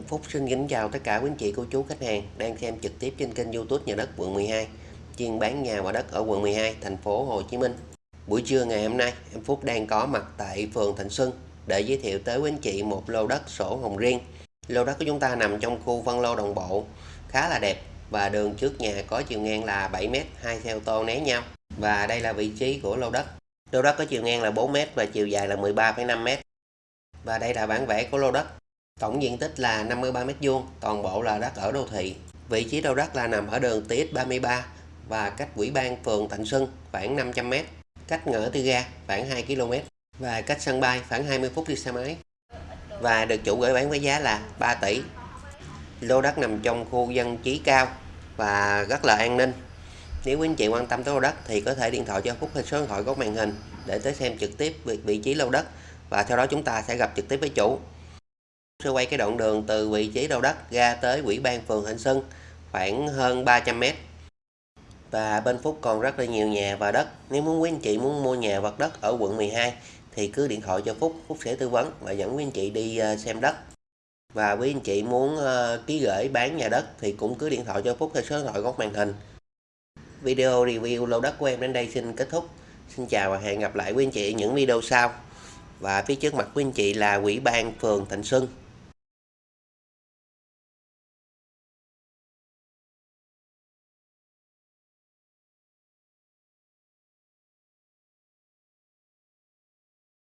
Em Phúc xin kính chào tất cả quý anh chị cô chú khách hàng đang xem trực tiếp trên kênh YouTube nhà đất quận 12 chuyên bán nhà và đất ở quận 12 thành phố Hồ Chí Minh. Buổi trưa ngày hôm nay em Phúc đang có mặt tại phường Thạnh Xuân để giới thiệu tới quý anh chị một lô đất sổ hồng riêng. Lô đất của chúng ta nằm trong khu phân lô đồng bộ khá là đẹp và đường trước nhà có chiều ngang là 7m, hai xe ô tô né nhau. Và đây là vị trí của lô đất. Lô đất có chiều ngang là 4m và chiều dài là 13,5m. Và đây là bản vẽ của lô đất. Tổng diện tích là 53 m2, toàn bộ là đất ở đô thị. Vị trí đầu đất là nằm ở đường TX33 và cách quỹ ban phường Thạnh Xuân khoảng 500 m, cách ngõ tư ga khoảng 2 km và cách sân bay khoảng 20 phút đi xe máy. Và được chủ gửi bán với giá là 3 tỷ. Lô đất nằm trong khu dân trí cao và rất là an ninh. Nếu quý anh chị quan tâm tới lô đất thì có thể điện thoại cho Phúc hay số điện thoại góc màn hình để tới xem trực tiếp vị trí lô đất và sau đó chúng ta sẽ gặp trực tiếp với chủ sẽ quay cái đoạn đường từ vị trí đầu đất ra tới quỹ ban phường Thịnh Xuân, khoảng hơn 300 m và bên Phúc còn rất là nhiều nhà và đất. Nếu muốn quý anh chị muốn mua nhà vật đất ở quận 12 thì cứ điện thoại cho Phúc Phúc sẽ tư vấn và dẫn quý anh chị đi ờ, xem đất. Và quý anh chị muốn ờ, ký gửi bán nhà đất thì cũng cứ điện thoại cho Phúc theo số điện thoại góc màn hình. Video review lô đất của em đến đây xin kết thúc. Xin chào và hẹn gặp lại quý anh chị ở những video sau. Và phía trước mặt quý anh chị là quỹ ban phường Thịnh Xuân.